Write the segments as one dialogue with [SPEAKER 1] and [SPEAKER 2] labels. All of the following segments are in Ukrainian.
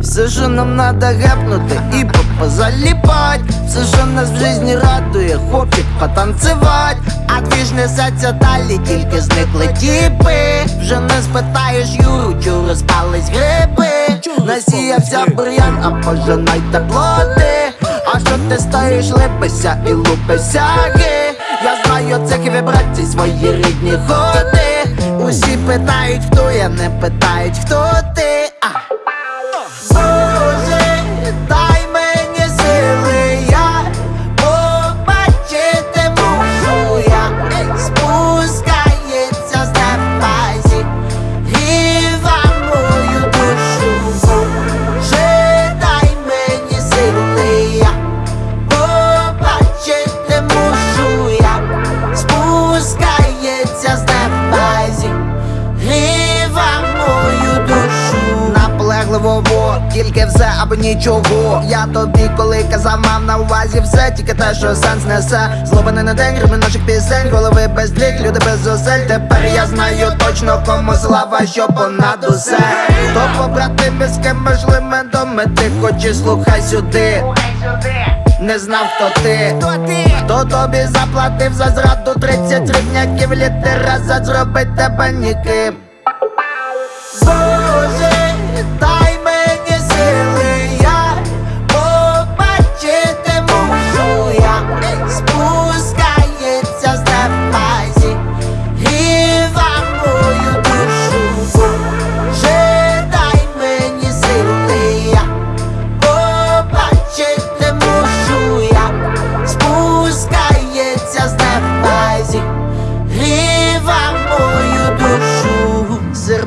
[SPEAKER 1] Все, що нам надо гепнути і позаліпать Все, що нас в житті радує, хочуть потанцевать А двіж несеться далі, тільки зникли тіпи. Вже не спитаєш Юру, чу розпались гриби. Насіявся бур'ян, а пожинайте плоди А що ти стоїш, липися і лупися ги Я знаю цих вібрацій, свої рідні ходи. Усі питають, хто я, не питають, хто ти з неба гріва мою душу. Наполегливо, во, тільки все або нічого. Я тобі коли казав, мав на увазі все, тільки те, що сенс несе. Злобаний на день, рими наших пісень, голови без дріг, люди без зусиль Тепер я знаю точно, кому слава, що понад усе. Хто побратими, з ким можливо доми, ти хочеш слухай сюди не знав, хто ти, хто ти, хто тобі заплатив за зраду 30 рівняків літера за зробить тебе ніким.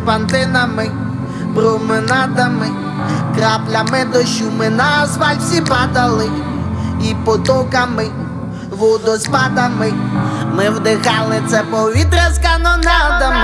[SPEAKER 1] Серпантинами, променадами, краплями дощу ми на асфальт всі падали і потоками, водоспадами. Ми вдихали це повітря з канонадами.